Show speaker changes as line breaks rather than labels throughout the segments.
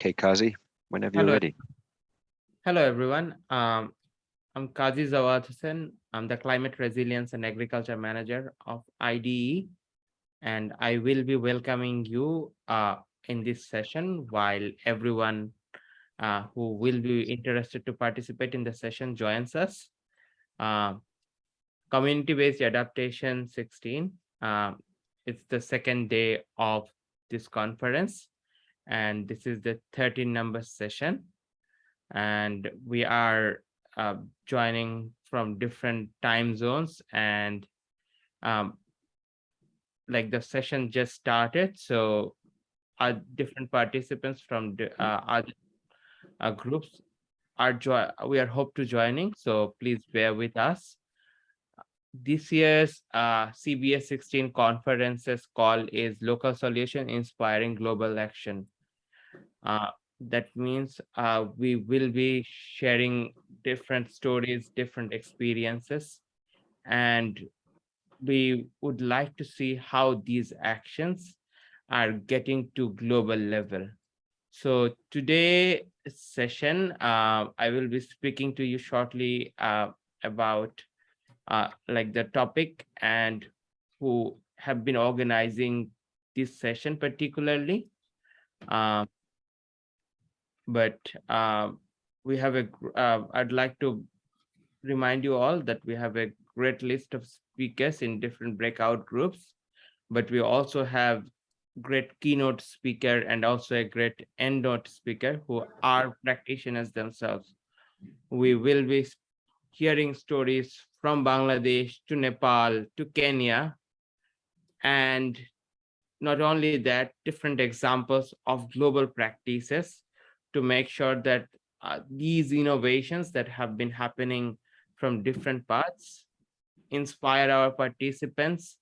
Okay, Kazi, whenever you're ready.
Hello, everyone. Um, I'm Kazi Zawad Hussain. I'm the Climate Resilience and Agriculture Manager of IDE. And I will be welcoming you uh, in this session while everyone uh, who will be interested to participate in the session joins us. Uh, Community-based adaptation 16. uh, it's the second day of this conference. And this is the 13 number session. And we are uh, joining from different time zones and um, like the session just started so our different participants from the uh, other uh, groups are join we are hope to joining so please bear with us. This year's uh, CBA 16 conferences call is local solution inspiring global action that means uh, we will be sharing different stories, different experiences, and we would like to see how these actions are getting to global level. So today session, uh, I will be speaking to you shortly uh, about uh, like the topic and who have been organizing this session particularly. Uh, but uh, we have a uh, i'd like to remind you all that we have a great list of speakers in different breakout groups but we also have great keynote speaker and also a great end note speaker who are practitioners themselves. We will be hearing stories from bangladesh to nepal to kenya and not only that different examples of global practices to make sure that uh, these innovations that have been happening from different parts inspire our participants.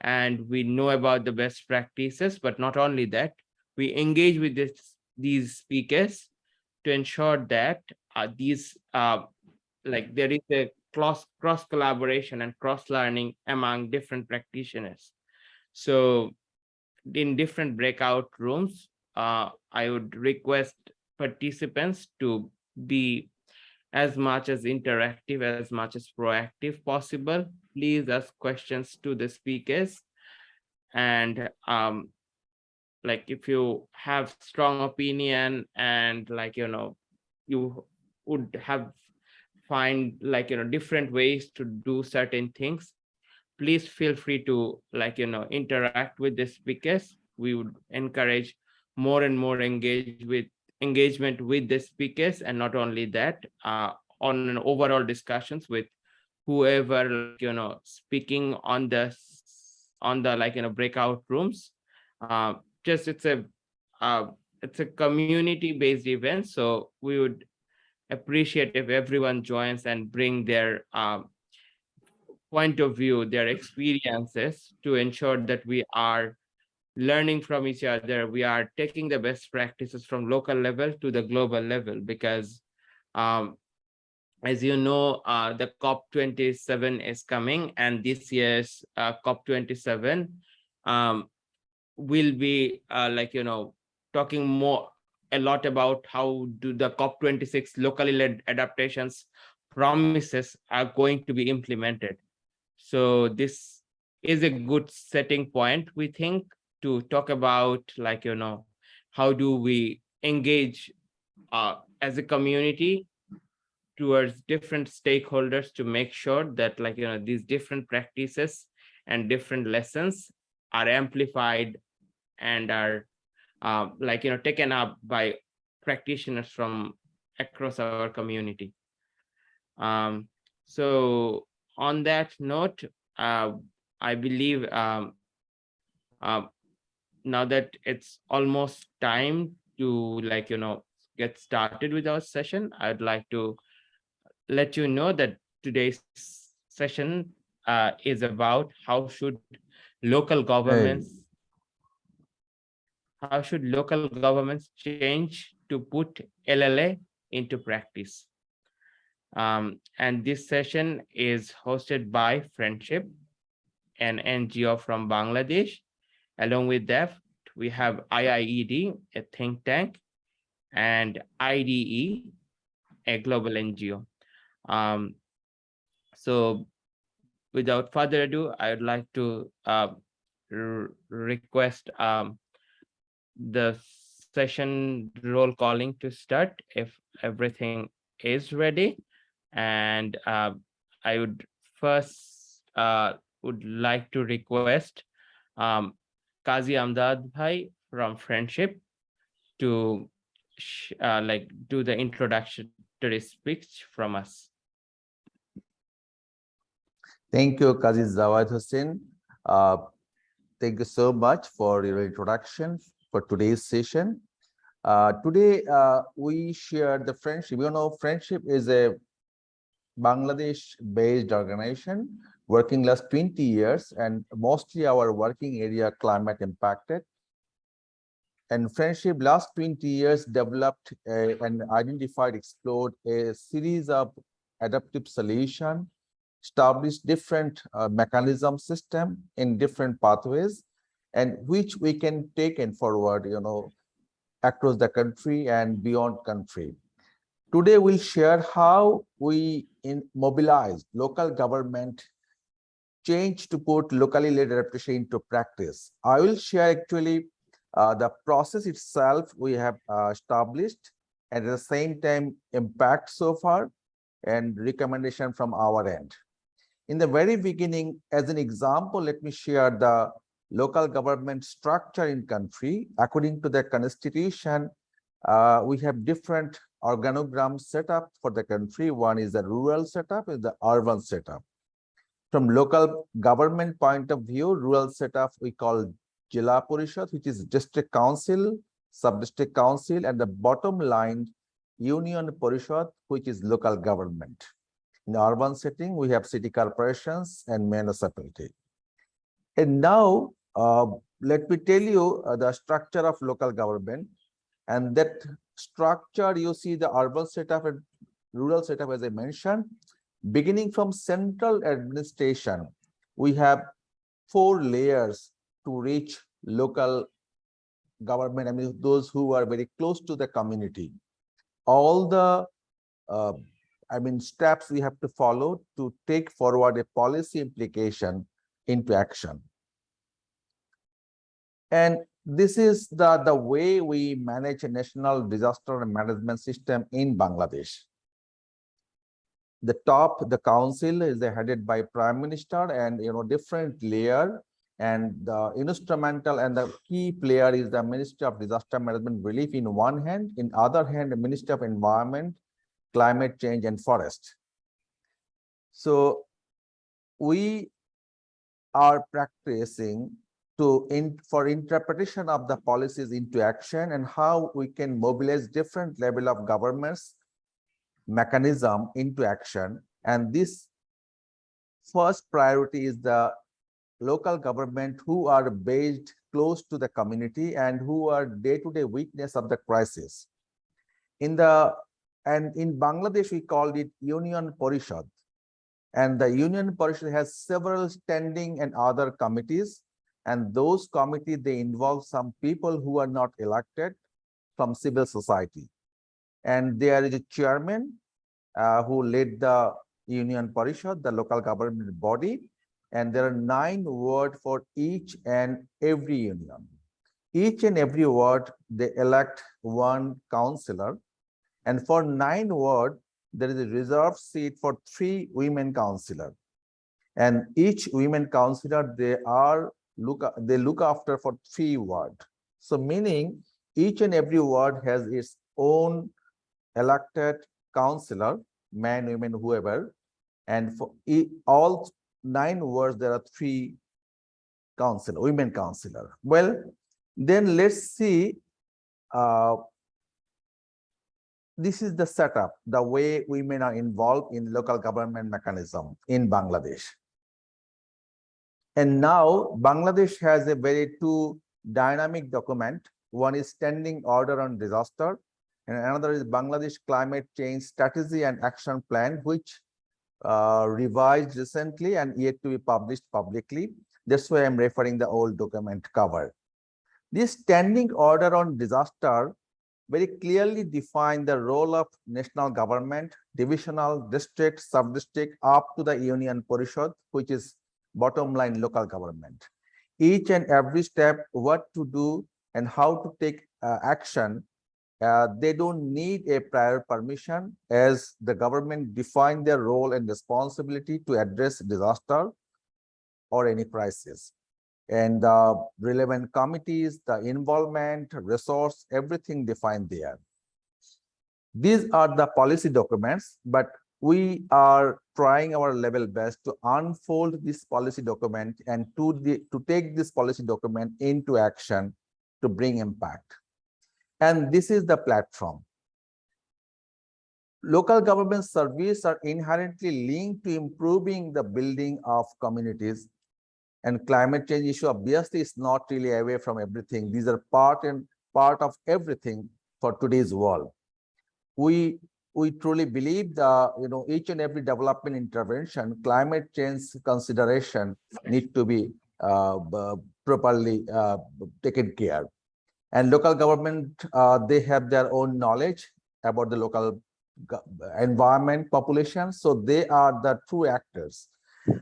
And we know about the best practices but not only that we engage with this these speakers to ensure that uh, these uh, like there is a cross cross collaboration and cross learning among different practitioners. So in different breakout rooms uh, i would request participants to be as much as interactive, as much as proactive possible. Please ask questions to the speakers. And um, like if you have strong opinion and like, you know, you would have find like, you know, different ways to do certain things, please feel free to like, you know, interact with the speakers. We would encourage more and more engage with engagement with the speakers and not only that uh, on an overall discussions with whoever you know speaking on the on the like you know breakout rooms. Uh, just it's a uh, it's a community based event so we would appreciate if everyone joins and bring their um, point of view their experiences to ensure that we are learning from each other. We are taking the best practices from local level to the global level because um, as you know, uh, the COP27 is coming and this year's uh, COP27 um, will be uh, like, you know, talking more a lot about how do the COP26 locally led adaptations promises are going to be implemented. So this is a good setting point, we think, to talk about like, you know, how do we engage uh, as a community towards different stakeholders to make sure that like, you know, these different practices and different lessons are amplified and are uh, like, you know, taken up by practitioners from across our community. Um, so on that note, uh, I believe um, um, now that it's almost time to like, you know, get started with our session, I'd like to let you know that today's session uh, is about how should local governments how should local governments change to put LLA into practice. Um, and this session is hosted by Friendship, an NGO from Bangladesh. Along with that, we have IIED, a think tank, and IDE, a global NGO. Um, so without further ado, I would like to uh, request um, the session roll calling to start if everything is ready. And uh, I would first uh, would like to request um, Kazi Amdad Bhai from Friendship to uh, like do the introductory speech from us.
Thank you, Kazi Zawad Hussein. Uh, thank you so much for your introduction for today's session. Uh, today, uh, we share the friendship. You know, friendship is a Bangladesh-based organization working last 20 years and mostly our working area climate impacted. And friendship last 20 years developed a, and identified, explored a series of adaptive solution, established different uh, mechanism system in different pathways, and which we can take and forward, you know, across the country and beyond country. Today, we'll share how we in mobilize local government change to put locally led adaptation into practice. I will share actually uh, the process itself we have uh, established and at the same time impact so far and recommendation from our end. In the very beginning, as an example, let me share the local government structure in country. According to the constitution, uh, we have different organogram setup for the country. One is the rural setup, is the urban setup. From local government point of view, rural setup we call Jila Parishad, which is district council, sub-district council, and the bottom line, Union Parishad, which is local government. In the urban setting, we have city corporations and municipality. And now, uh, let me tell you uh, the structure of local government. And that structure, you see the urban setup and rural setup, as I mentioned, beginning from central administration, we have four layers to reach local government, I mean, those who are very close to the community. All the, uh, I mean, steps we have to follow to take forward a policy implication into action. And this is the, the way we manage a national disaster management system in Bangladesh. The top, the council is headed by prime minister and, you know, different layer and the instrumental and the key player is the Ministry of Disaster Management Relief in one hand, in other hand, the Ministry of Environment, Climate Change and Forest. So we are practicing to in for interpretation of the policies into action and how we can mobilize different level of governments mechanism into action. And this first priority is the local government who are based close to the community and who are day-to-day -day witness of the crisis. In the and in bangladesh we called it union parishad. And the union parishad has several standing and other committees. And those committee they involve some people who are not elected from civil society and there is a chairman uh, who led the union parishad the local government body. And there are nine words for each and every union. Each and every ward they elect one councillor and for nine ward there is a reserved seat for three women councillor and each women councillor they are look they look after for three ward. So meaning each and every ward has its own elected councillor men, women whoever and for all nine wards there are three councillor women councillor well then let's see uh, this is the setup the way women are involved in local government mechanism in bangladesh and now Bangladesh has a very two dynamic document. One is standing order on disaster and another is Bangladesh climate change strategy and action plan, which uh, revised recently and yet to be published publicly. That's why I'm referring the old document cover. This standing order on disaster very clearly define the role of national government, divisional, district, sub-district, up to the union parishad, which is bottom line local government. Each and every step, what to do and how to take uh, action, uh, they don't need a prior permission as the government define their role and responsibility to address disaster or any crisis and the relevant committees, the involvement, resource, everything defined there. These are the policy documents, but we are trying our level best to unfold this policy document and to the to take this policy document into action to bring impact. And this is the platform. Local government service are inherently linked to improving the building of communities and climate change issue obviously is not really away from everything. These are part and part of everything for today's world. We we truly believe that you know each and every development intervention, climate change consideration need to be uh, properly uh, taken care. And local government, uh, they have their own knowledge about the local environment population, so they are the true actors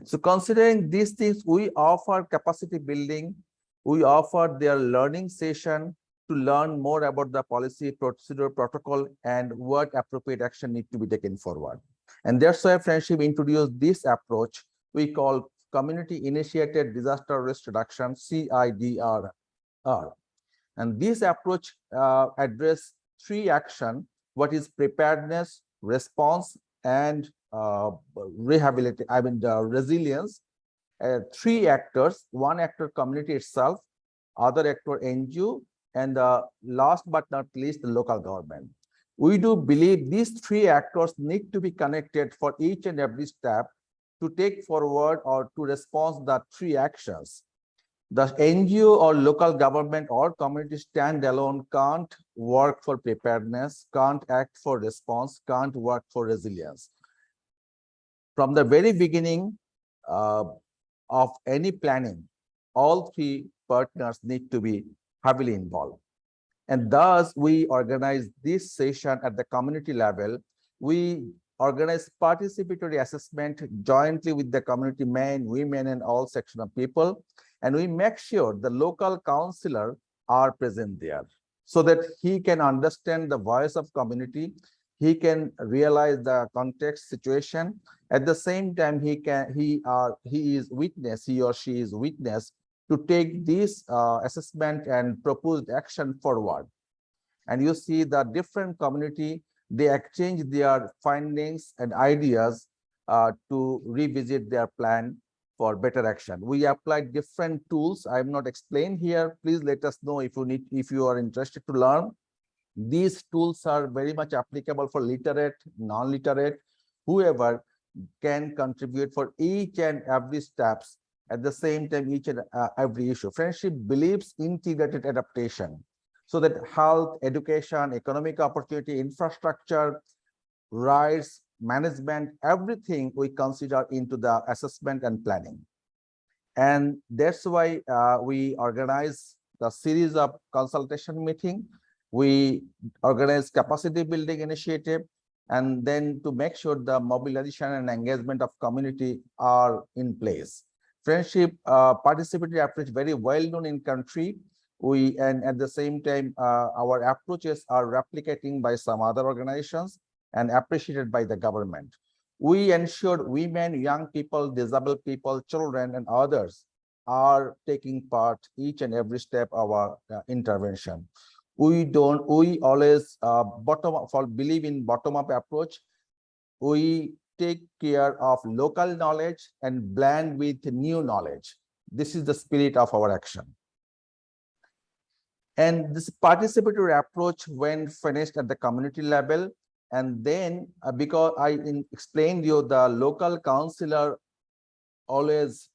so considering these things, we offer capacity building, we offer their learning session to learn more about the policy procedure protocol and what appropriate action need to be taken forward. And that's why Friendship introduced this approach we call community initiated disaster risk reduction CIDR. And this approach uh, address three action, what is preparedness, response, and uh, rehabilitate, I mean, the resilience, uh, three actors, one actor community itself, other actor NGO, and the last but not least, the local government. We do believe these three actors need to be connected for each and every step to take forward or to respond the three actions. The NGO or local government or community standalone can't work for preparedness, can't act for response, can't work for resilience from the very beginning uh, of any planning, all three partners need to be heavily involved. And thus, we organize this session at the community level. We organize participatory assessment jointly with the community men, women, and all section of people. And we make sure the local councillor are present there so that he can understand the voice of community. He can realize the context situation. At the same time he can he uh he is witness he or she is witness to take this uh, assessment and proposed action forward. And you see the different community they exchange their findings and ideas uh, to revisit their plan for better action. We applied different tools. I am not explained here. Please let us know if you need if you are interested to learn. These tools are very much applicable for literate, non-literate, whoever can contribute for each and every steps at the same time each and uh, every issue. Friendship believes integrated adaptation so that health, education, economic opportunity, infrastructure, rights, management, everything we consider into the assessment and planning. And that's why uh, we organize the series of consultation meeting we organize capacity building initiative and then to make sure the mobilization and engagement of community are in place. Friendship uh, participatory approach very well known in country. We and at the same time uh, our approaches are replicating by some other organizations and appreciated by the government. We ensured women, young people, disabled people, children, and others are taking part each and every step of our uh, intervention. We don't we always uh, bottom up for believe in bottom up approach. We take care of local knowledge and blend with new knowledge. This is the spirit of our action. And this participatory approach when finished at the community level and then uh, because i in, explained you the local councillor always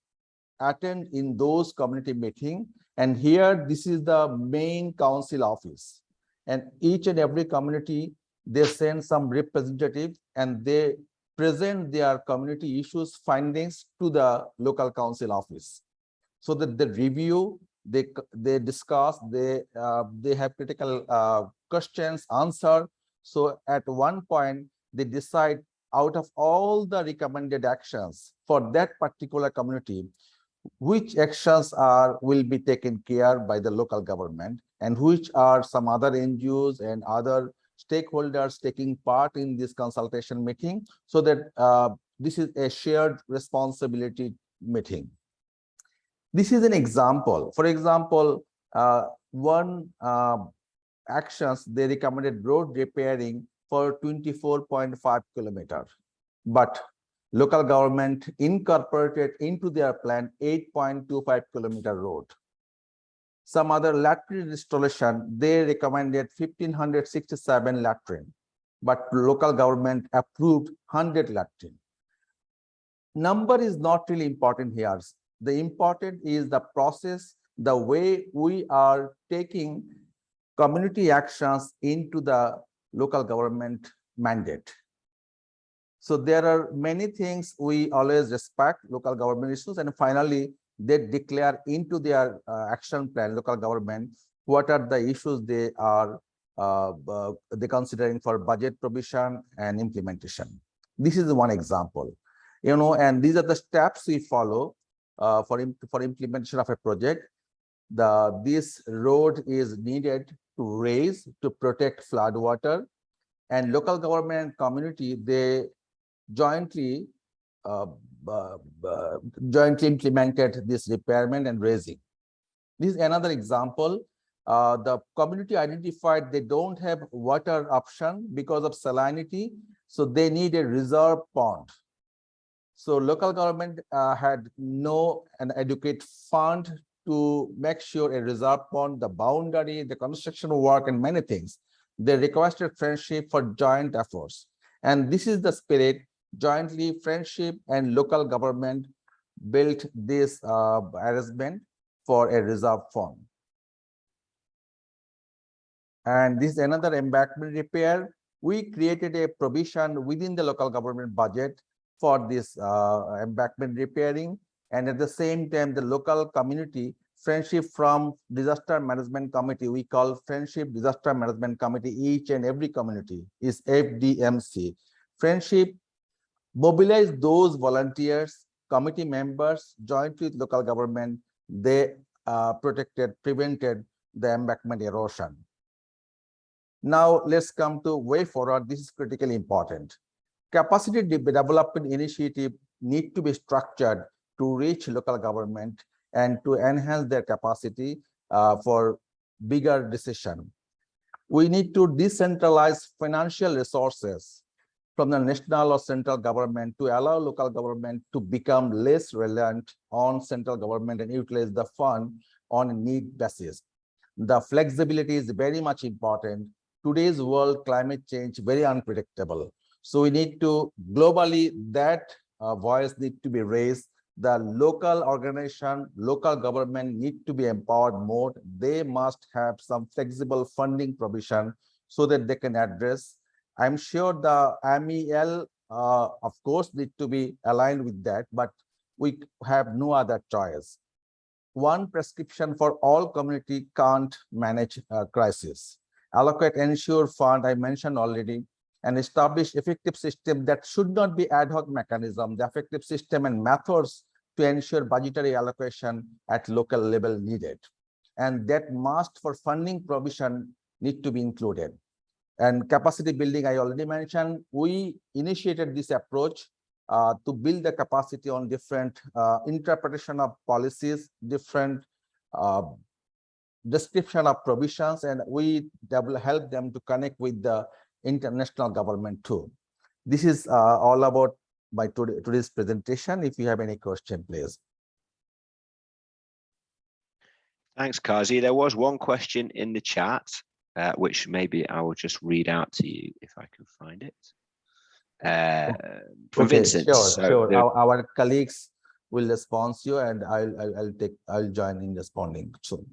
attend in those community meeting and here, this is the main council office. And each and every community, they send some representative and they present their community issues findings to the local council office. So that they review, they they discuss, they uh, they have critical uh, questions, answer. So at one point, they decide out of all the recommended actions for that particular community, which actions are will be taken care by the local government and which are some other NGOs and other stakeholders taking part in this consultation meeting so that uh, this is a shared responsibility meeting. This is an example. For example, uh, one uh, actions they recommended road repairing for 24.5 kilometer, but local government incorporated into their plan 8.25 kilometer road. Some other latrine installation, they recommended 1567 latrine, but local government approved 100 latrine. Number is not really important here. The important is the process, the way we are taking community actions into the local government mandate. So there are many things we always respect local government issues and finally they declare into their uh, action plan local government what are the issues they are uh, uh, they considering for budget provision and implementation. This is one example, you know, and these are the steps we follow uh, for for implementation of a project. The this road is needed to raise to protect flood water, and local government and community they jointly uh, uh, jointly implemented this repairment and raising. This is another example. Uh, the community identified they don't have water option because of salinity, so they need a reserve pond. So local government uh, had no an adequate fund to make sure a reserve pond, the boundary, the construction work, and many things. They requested friendship for joint efforts. And this is the spirit jointly friendship and local government built this uh, arrangement for a reserve fund. And this is another embankment repair. We created a provision within the local government budget for this uh, embankment repairing. And at the same time, the local community friendship from disaster management committee, we call friendship disaster management committee, each and every community is FDMC. Friendship mobilize those volunteers, committee members, jointly with local government, they uh, protected, prevented the embankment erosion. Now let's come to way forward. This is critically important. Capacity development initiative need to be structured to reach local government and to enhance their capacity uh, for bigger decision. We need to decentralize financial resources from the national or central government to allow local government to become less reliant on central government and utilize the fund on a need basis. The flexibility is very much important. Today's world climate change very unpredictable. So we need to globally that uh, voice need to be raised. The local organization, local government need to be empowered more. They must have some flexible funding provision so that they can address I'm sure the MEL, uh, of course, need to be aligned with that, but we have no other choice. One prescription for all community can't manage a crisis. Allocate ensure fund, I mentioned already, and establish effective system that should not be ad hoc mechanism, the effective system and methods to ensure budgetary allocation at local level needed. And that must for funding provision need to be included. And capacity building, I already mentioned, we initiated this approach uh, to build the capacity on different uh, interpretation of policies, different uh, description of provisions, and we will help them to connect with the international government too. This is uh, all about my today, today's presentation. If you have any question, please.
Thanks, Kazi. There was one question in the chat uh, which maybe I will just read out to you if I can find it. Uh, from
okay,
Vincent.
Sure,
So
sure. Our, our colleagues will respond to you and I'll, I'll, I'll take, I'll join in responding soon.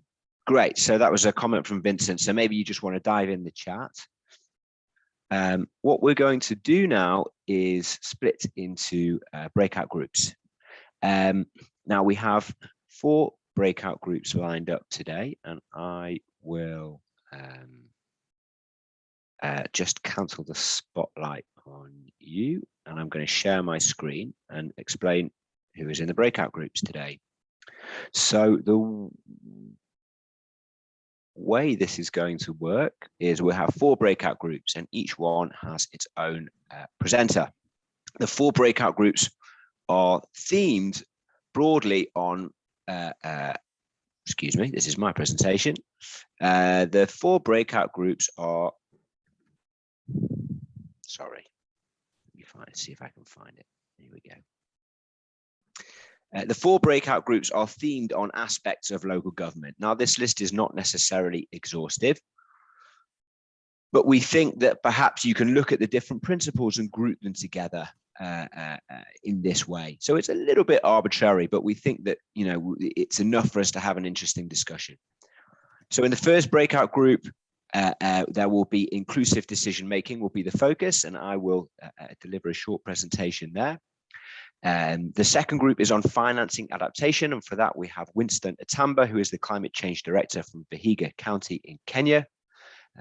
Great. So that was a comment from Vincent. So maybe you just want to dive in the chat. Um, what we're going to do now is split into uh, breakout groups. Um, now we have four breakout groups lined up today, and I will um, uh, just cancel the spotlight on you and I'm going to share my screen and explain who is in the breakout groups today. So the way this is going to work is we'll have four breakout groups and each one has its own uh, presenter. The four breakout groups are themed broadly on, uh, uh, excuse me, this is my presentation. Uh, the four breakout groups are, sorry, let me find, see if I can find it. Here we go. Uh, the four breakout groups are themed on aspects of local government. Now, this list is not necessarily exhaustive, but we think that perhaps you can look at the different principles and group them together uh, uh, uh, in this way. So it's a little bit arbitrary, but we think that, you know, it's enough for us to have an interesting discussion. So in the first breakout group, uh, there will be inclusive decision making will be the focus, and I will deliver a short presentation there. Um, the second group is on financing adaptation, and for that we have Winston Atamba, who is the climate change director from Vihiga County in Kenya.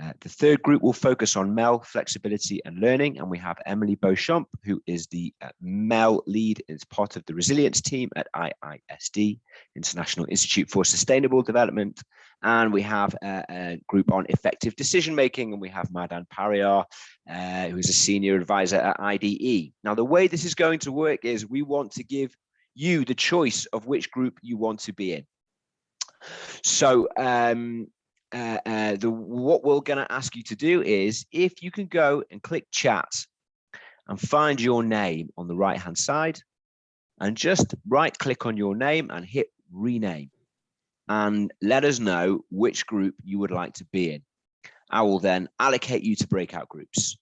Uh, the third group will focus on MEL, flexibility and learning, and we have Emily Beauchamp, who is the uh, MEL lead as part of the resilience team at IISD, International Institute for Sustainable Development. And we have a, a group on effective decision making, and we have Madan Pariyar, uh, who is a senior advisor at IDE. Now, the way this is going to work is we want to give you the choice of which group you want to be in. So um, uh, uh, the what we're going to ask you to do is if you can go and click chat and find your name on the right hand side and just right click on your name and hit rename and let us know which group you would like to be in. I will then allocate you to breakout groups.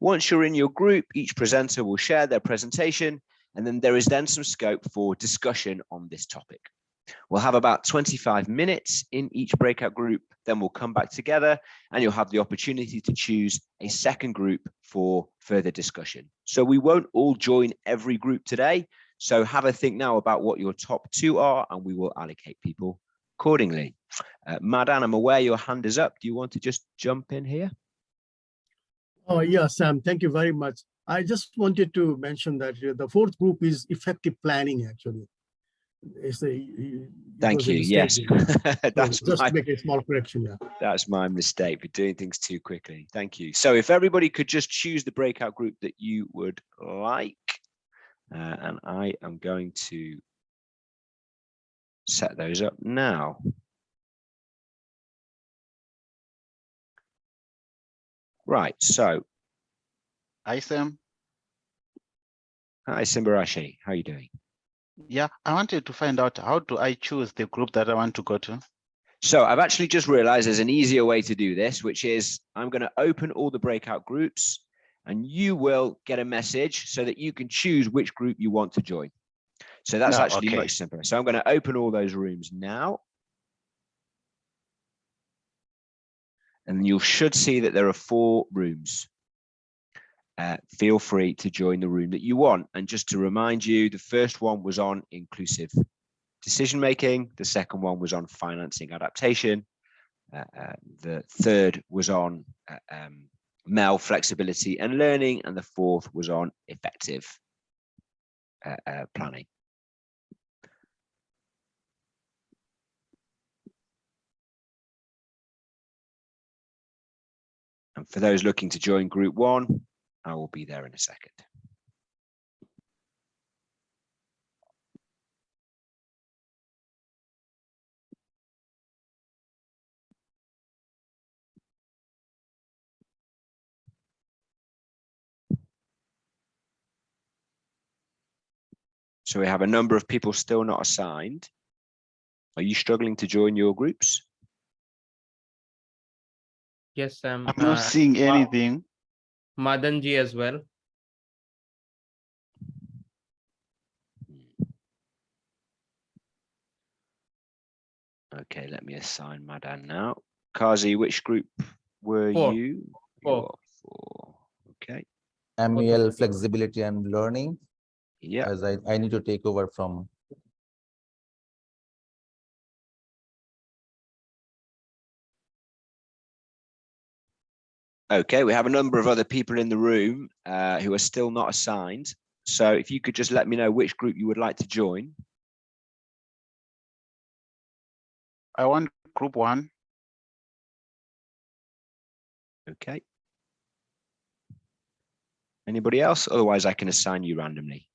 Once you're in your group, each presenter will share their presentation and then there is then some scope for discussion on this topic. We'll have about 25 minutes in each breakout group, then we'll come back together and you'll have the opportunity to choose a second group for further discussion. So we won't all join every group today. So have a think now about what your top two are and we will allocate people accordingly. Uh, Madan, I'm aware your hand is up. Do you want to just jump in here?
Oh, yeah, Sam, thank you very much. I just wanted to mention that uh, the fourth group is effective planning, actually. It's a,
Thank you. Yes,
there. So
that's
Just
my,
make a small correction, yeah.
that's my mistake for doing things too quickly. Thank you. So if everybody could just choose the breakout group that you would like, uh, and I am going to set those up now. Right, so
Hi, Sam.
hi Simbarashe, how are you doing?
Yeah, I wanted to find out how do I choose the group that I want to go to?
So I've actually just realized there's an easier way to do this, which is I'm going to open all the breakout groups and you will get a message so that you can choose which group you want to join. So that's
Ah,
actually
okay.
much simpler. So I'm going to open all those rooms now. And you should see that there are four rooms. Uh, feel free to join the room that you want. And just to remind you, the first one was on inclusive decision making. The second one was on financing adaptation. Uh, uh, the third was on uh, um, MEL flexibility and learning. And the fourth was on effective uh, uh, planning. And for those looking to join group one, I will be there in a second. So we have a number of people still not assigned. Are you struggling to join your groups?
Yes, um,
I'm not
uh,
seeing
Ma-
anything.
Madanji as well.
Okay, let me assign Madan now. Kazi, which group were
Four.
you?
Four.
You're Four. Okay,
MEL flexibility and learning,
yeah,
as I, I need to take over from
Okay, we have a number of other people in the room uh, who are still not assigned. So if you could just let me know which group you would like to join.
I want group one.
Okay. Anybody else? Otherwise, I can assign you randomly.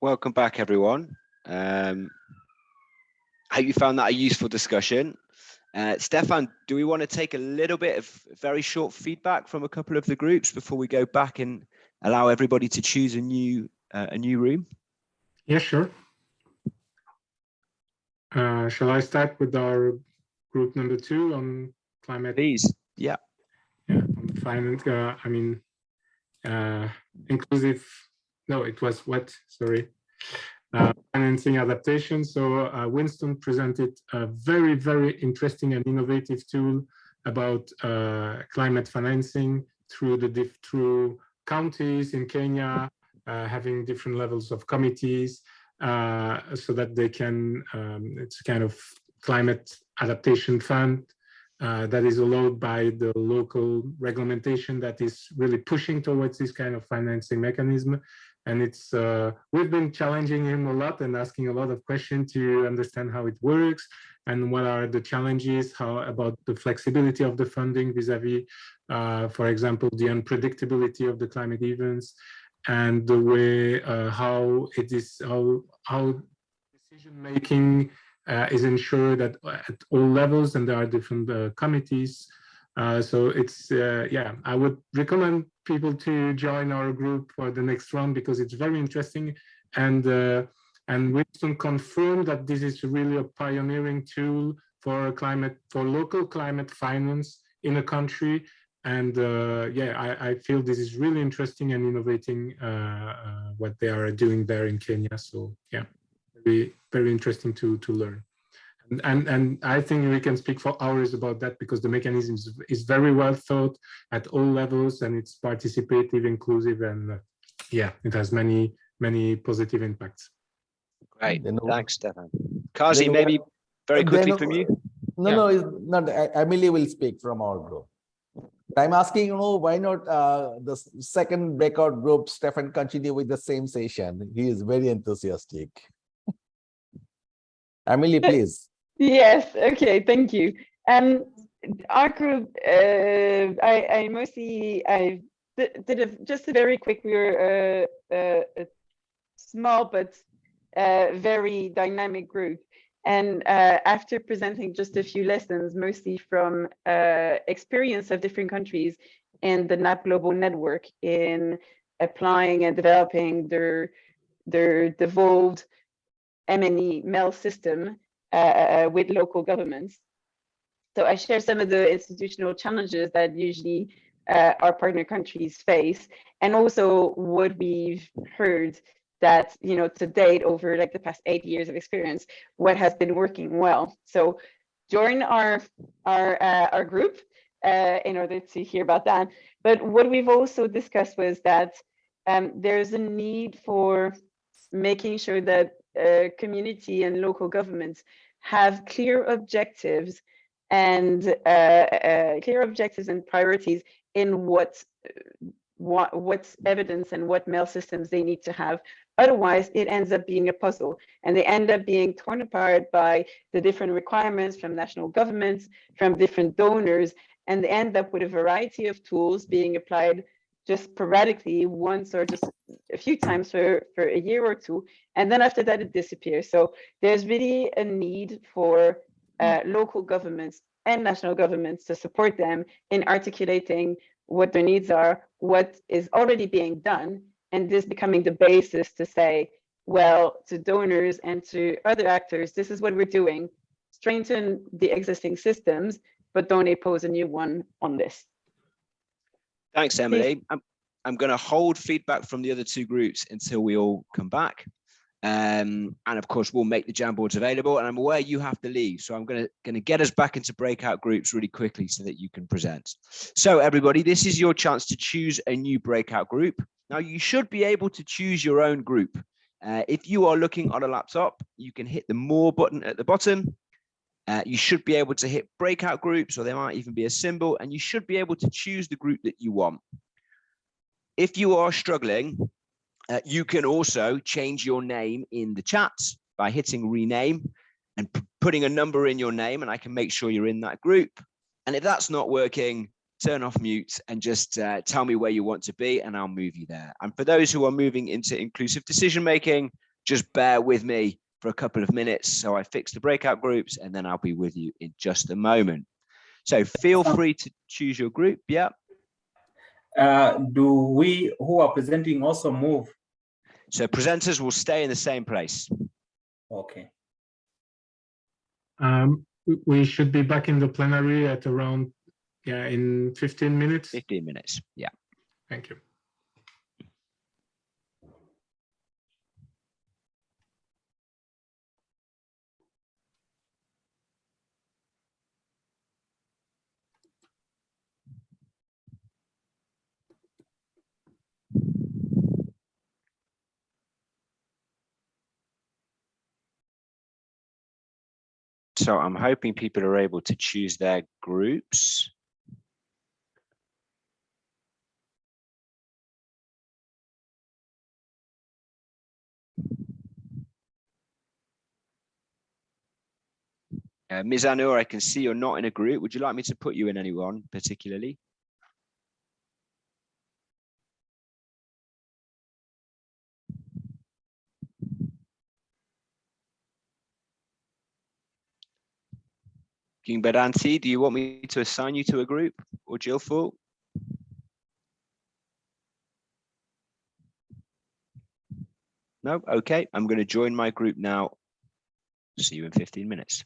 Welcome back, everyone. Um, I hope you found that a useful discussion. Uh, Stefan, do we want to take a little bit of very short feedback from a couple of the groups before we go back and allow everybody to choose a new uh, a new room?
Yeah, sure. Uh, shall I start with our group number two on climate?
Please. Yeah.
Yeah, on finance, uh, I mean, uh, inclusive, no, it was what, sorry. Uh, financing adaptation. So uh, Winston presented a very, very interesting and innovative tool about uh, climate financing through the through counties in Kenya, uh, having different levels of committees uh, so that they can, um, it's kind of climate adaptation fund uh, that is allowed by the local regulation that is really pushing towards this kind of financing mechanism. And it's uh, we've been challenging him a lot and asking a lot of questions to understand how it works and what are the challenges, how about the flexibility of the funding vis-a-vis, uh, for example, the unpredictability of the climate events and the way uh, how it is how how decision making uh, is ensured at, at all levels and there are different uh, committees. Uh, so it's yeah i would recommend people to join our group for the next round because it's very interesting and uh, and winston confirmed that this is really a pioneering tool for climate for local climate finance in a country and uh, yeah, I, I, feel this is really interesting and innovating uh, uh, what they are doing there in Kenya. So yeah, very very interesting to to learn. And, and and I think we can speak for hours about that because the mechanism is, is very well thought at all levels and it's participative, inclusive, and uh, yeah, it has many many positive impacts.
Great,
Then-
thanks, Stefan. Kazi, maybe very quickly from you.
No,
Yeah.
no, it's not, Emily will speak from our group. I'm asking, you know, why not uh, the second breakout group, Stefan continue with the same session? He is very enthusiastic. Emily, please.
Yes, okay, thank you. Um, our group, uh, I, I mostly, I di- did a, just a very quick, we were uh, uh, a small but uh, very dynamic group. And uh, after presenting just a few lessons, mostly from uh, experience of different countries and the NAP Global Network in applying and developing their, their devolved M&E MEL system with local governments. So I share some of the institutional challenges that usually uh, our partner countries face, and also what we've heard that you know to date over like the past eight years of experience, what has been working well. So join our our uh, our group uh, in order to hear about that. But what we've also discussed was that um, there's a need for making sure that uh, community and local governments have clear objectives and uh, uh, clear objectives and priorities in what what what's evidence and what MEL systems they need to have. Otherwise it ends up being a puzzle and they end up being torn apart by the different requirements from national governments from different donors and they end up with a variety of tools being applied just sporadically once or just a few times for for a year or two and then after that it disappears so there's really a need for uh, local governments and national governments to support them in articulating what their needs are, what is already being done, and this becoming the basis to say, well, to donors and to other actors, this is what we're doing. Strengthen the existing systems, but don't impose a new one on this.
Thanks, Emily. I'm, I'm going to hold feedback from the other two groups until we all come back. Um, and of course, we'll make the Jamboards available. And I'm aware you have to leave. So I'm going to, going to get us back into breakout groups really quickly so that you can present. So everybody, this is your chance to choose a new breakout group. Now, you should be able to choose your own group. Uh, if you are looking on a laptop, you can hit the more button at the bottom. Uh, you should be able to hit breakout groups, or there might even be a symbol, and you should be able to choose the group that you want. If you are struggling, uh, you can also change your name in the chat by hitting rename and putting a number in your name, and I can make sure you're in that group. And if that's not working, turn off mute and just uh, tell me where you want to be, and I'll move you there. And for those who are moving into inclusive decision making, just bear with me for a couple of minutes. So I fix the breakout groups and then I'll be with you in just a moment. So feel free to choose your group. Yeah.
Uh, do we who are presenting also move?
So presenters will stay in the same place.
Okay.
Um, we- we should be back in the plenary at around, yeah, in 15 minutes.
15 minutes. Yeah.
Thank you.
So I'm hoping people are able to choose their groups. Uh, Ms. Anur, I can see you're not in a group. Would you like me to put you in anyone particularly? King Badanti, do you want me to assign you to a group or Jilful? No, okay, I'm going to join my group now. See you in 15 minutes.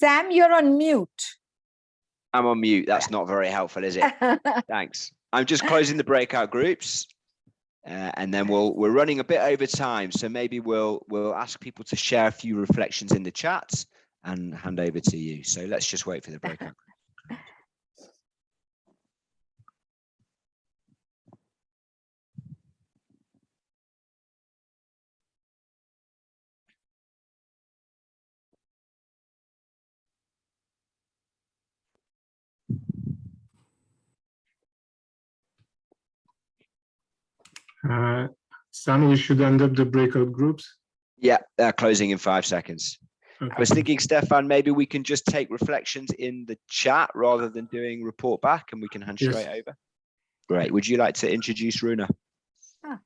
Sam, you're on mute.
I'm on mute. That's not very helpful, is it? Thanks. I'm just closing the breakout groups. Uh, and then we'll we're running a bit over time, so maybe we'll we'll ask people to share a few reflections in the chat and hand over to you. So let's just wait for the breakout.
Uh, Sam, we should end up the breakout groups.
Yeah, they're closing in five seconds. I was thinking, Stefan, maybe we can just take reflections in the chat rather than doing report back and we can hand
Yes.
straight over. Great. Would you like to introduce Runa?
Yeah,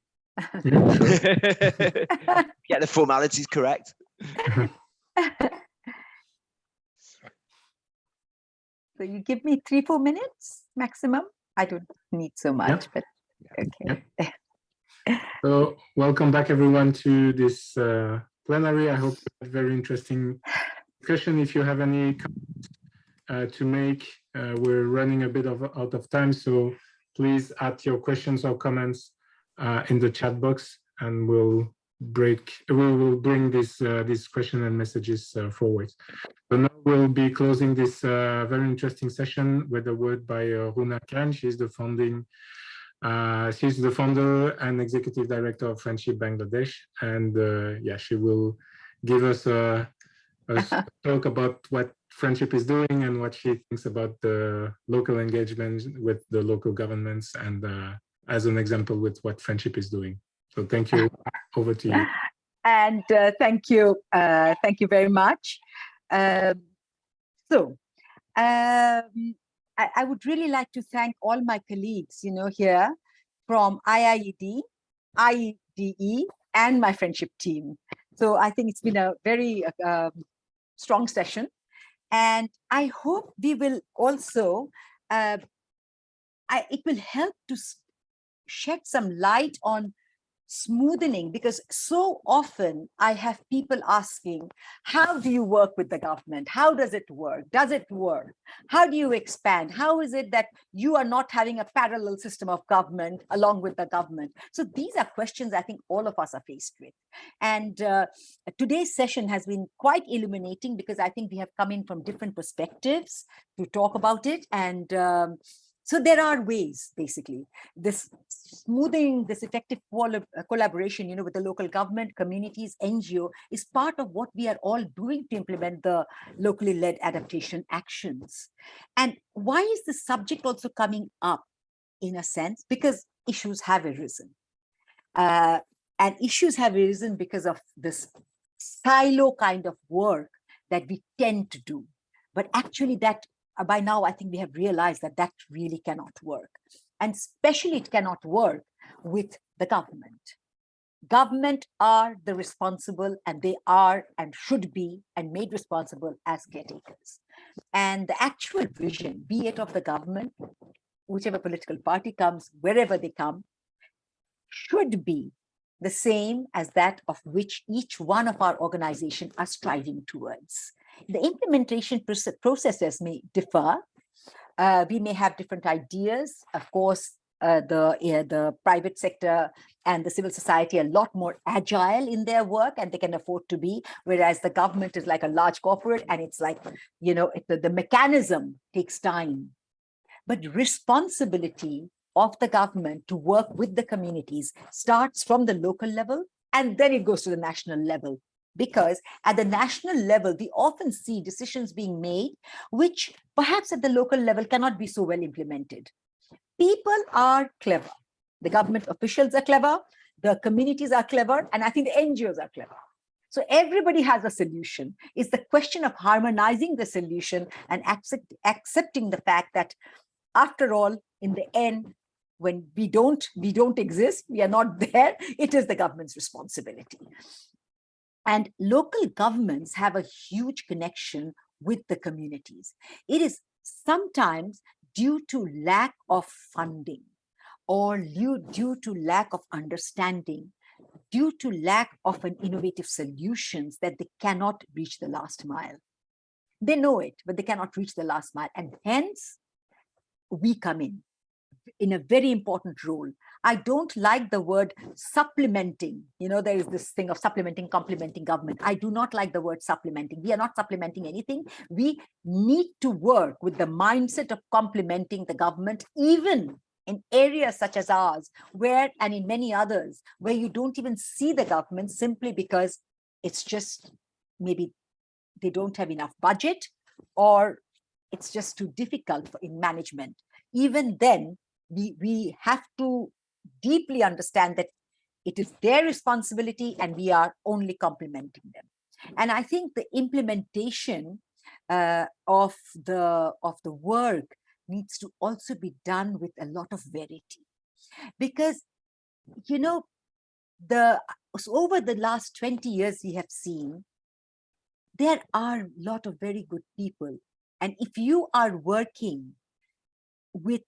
sure.
Get the formalities correct.
So you give me three, four minutes maximum? I don't need so much, but okay.
So welcome back everyone to this uh, plenary. I hope you a very interesting discussion. If you have any comments uh, to make, uh, we're running a bit of out of time, so please add your questions or comments uh, in the chat box, and we'll break. We will bring this uh, this question and messages uh, forward. So now we'll be closing this very interesting session with a word by Runa Khan. She's the founding uh, she's the founder and executive director of Friendship Bangladesh, and uh, yeah, she will give us a, a talk about what Friendship is doing and what she thinks about the local engagement with the local governments, and uh, as an example with what Friendship is doing. So thank you. Over to you.
And uh, thank you, uh, thank you very much. Um, so, um, I, I would really like to thank all my colleagues, you know, here from IIED, IDE, E, and my friendship team. So I think it's been a very uh, um, strong session. And I hope we will also, uh, I, it will help to shed some light on smoothening because so often I have people asking, how do you work with the government? How does it work? Does it work? How do you expand? How is it that you are not having a parallel system of government along with the government? So these are questions I think all of us are faced with. And uh, today's session has been quite illuminating because I think we have come in from different perspectives to talk about it. And um, so there are ways, basically, this smoothing, this effective uh, collaboration, you know, with the local government, communities, NGO is part of what we are all doing to implement the locally led adaptation actions. And why is the subject also coming up in a sense? Because issues have arisen. Uh, and issues have arisen because of this silo kind of work that we tend to do. But actually that Uh, by now, I think we have realized that that really cannot work. And especially it cannot work with the government. Government are the responsible and they are and should be and made responsible as caretakers. And the actual vision, be it of the government, whichever political party comes, wherever they come, should be the same as that of which each one of our organization are striving towards. The implementation processes may differ. Uh, we may have different ideas. Of course, uh, the, the private sector and the civil society are a lot more agile in their work and they can afford to be, whereas the government is like a large corporate and it's like, you know, it, the, the mechanism takes time. But responsibility of the government to work with the communities starts from the local level and then it goes to the national level because at the national level, we often see decisions being made, which perhaps at the local level cannot be so well implemented. People are clever. The government officials are clever, the communities are clever, and I think the NGOs are clever. So everybody has a solution. It's the question of harmonizing the solution and accept, accepting the fact that after all, in the end, when we don't, we don't exist, we are not there, it is the government's responsibility. And local governments have a huge connection with the communities. It is sometimes due to lack of funding or due, to lack of understanding, due to lack of an innovative solutions that they cannot reach the last mile. They know it, but they cannot reach the last mile. And hence, we come in in a very important role. I don't like the word supplementing. You know, there is this thing of supplementing, complementing government. I do not like the word supplementing. We are not supplementing anything. We need to work with the mindset of complementing the government, even in areas such as ours, where and in many others, where you don't even see the government simply because it's just maybe they don't have enough budget or it's just too difficult for, in management. Even then, we, we have to deeply understand that it is their responsibility and we are only complementing them. And I think the implementation uh, of the of the work needs to also be done with a lot of verity because you know the so over the last 20 years we have seen there are a lot of very good people and if you are working with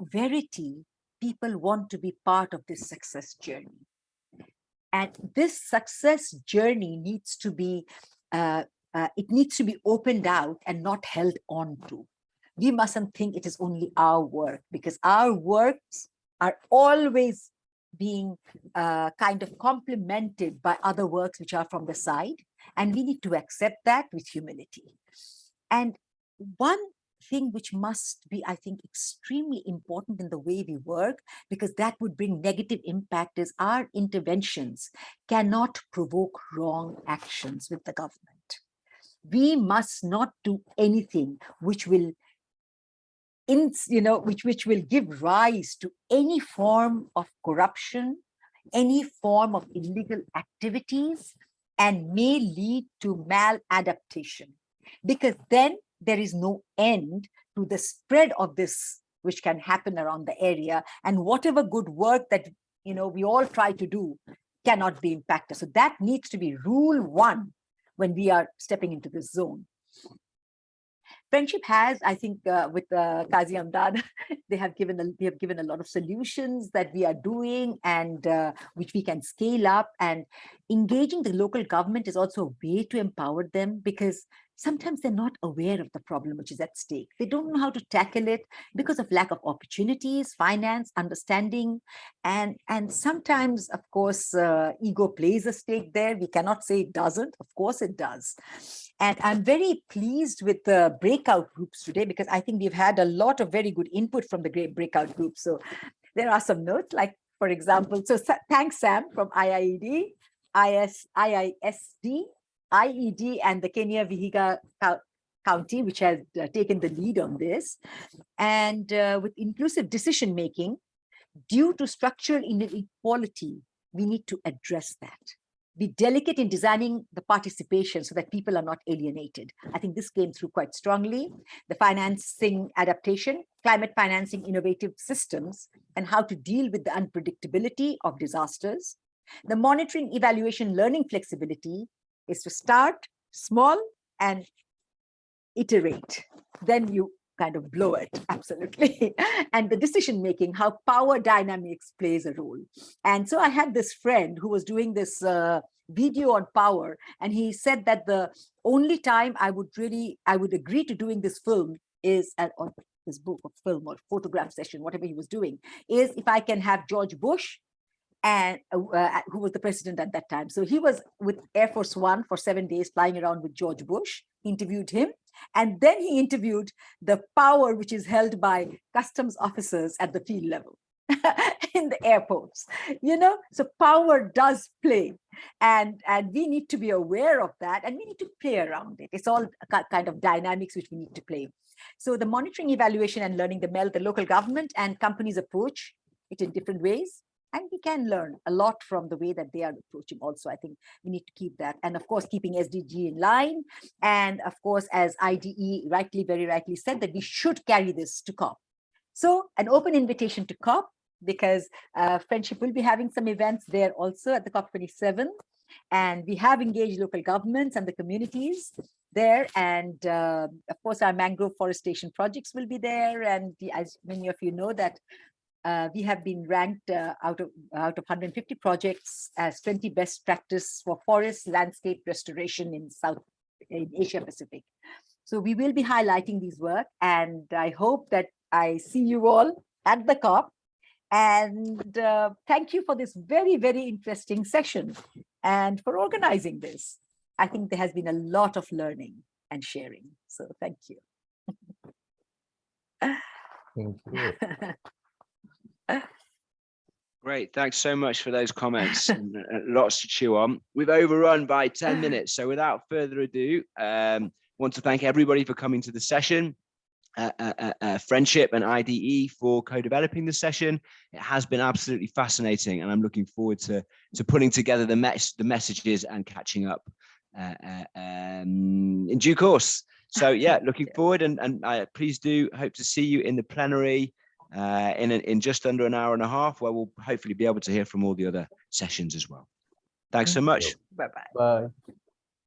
verity people want to be part of this success journey. And this success journey needs to be uh, uh, it needs to be opened out and not held on to. We mustn't think it is only our work because our works are always being uh, kind of complemented by other works which are from the side and we need to accept that with humility. And one thing which must be i think extremely important in the way we work because that would bring negative impact is our interventions cannot provoke wrong actions with the government we must not do anything which will in, you know, which, which will give rise to any form of corruption, any form of illegal activities, and may lead to maladaptation. Because then there is no end to the spread of this, which can happen around the area. And whatever good work that, you know, we all try to do cannot be impacted. So that needs to be rule one when we are stepping into this zone friendship has, I think, uh, with uh, Kazi Amdad, they have given a, they have given a lot of solutions that we are doing and uh, which we can scale up. And engaging the local government is also a way to empower them because sometimes they're not aware of the problem which is at stake. They don't know how to tackle it because of lack of opportunities, finance, understanding, and, and sometimes, of course, uh, ego plays a stake there. We cannot say it doesn't. Of course it does. And I'm very pleased with the breakout groups today because I think we've had a lot of very good input from the great breakout groups. So there are some notes like, for example, so thanks, Sam from IIED, IS, IISD, IED and the Kenya Vihiga County, which has uh, taken the lead on this. And uh, with inclusive decision making, due to structural inequality, we need to address that. Be delicate in designing the participation so that people are not alienated. I think this came through quite strongly. The financing adaptation, climate financing innovative systems, and how to deal with the unpredictability of disasters. The monitoring, evaluation, learning flexibility, is to start small and iterate. Then you kind of blow it, absolutely. and the decision making, how power dynamics plays a role. And so I had this friend who was doing this uh, video on power, and he said that the only time I would really, I would agree to doing this film is at, or this book or film or photograph session, whatever he was doing, is if I can have George Bush and uh, uh, who was the president at that time. So he was with Air Force One for seven days flying around with George Bush, interviewed him, and then he interviewed the power which is held by customs officers at the field level in the airports, you know, so power does play and, and we need to be aware of that and we need to play around it. It's all kind of dynamics which we need to play. So the monitoring, evaluation and learning the MEL, the local government and companies approach it in different ways and we can learn a lot from the way that they are approaching also i think we need to keep that. And of course keeping sdg in line. And of course as ide rightly very rightly said that we should carry this to COP. So an open invitation to COP because uh, friendship will be having some events there also at the COP 27 and we have engaged local governments and the communities there. And uh, of course our mangrove forestation projects will be there. And the, as many of you know that uh, we have been ranked uh, out of out of 150 projects as 20 best practice for forest landscape restoration in South in Asia Pacific. So we will be highlighting these work and I hope that I see you all at the COP. And uh, thank you for this very, very interesting session and for organizing this. I think there has been a lot of learning and sharing. So thank you.
Thank you.
Great, thanks so much for those comments. and, uh, Lots to chew on. We've overrun by 10 minutes, so without further ado, um, want to thank everybody for coming to the session. Uh, uh, uh, uh, Friendship and IDE for co-developing the session. It has been absolutely fascinating, and I'm looking forward to to putting together the mess the messages and catching up uh, uh, um, in due course. So yeah, looking forward, and and I please do hope to see you in the plenary uh, in a- in just under an hour and a half, where we'll hopefully be able to hear from all the other sessions as well. Thanks so
Thank
much.
you.
Bye-bye.
Bye.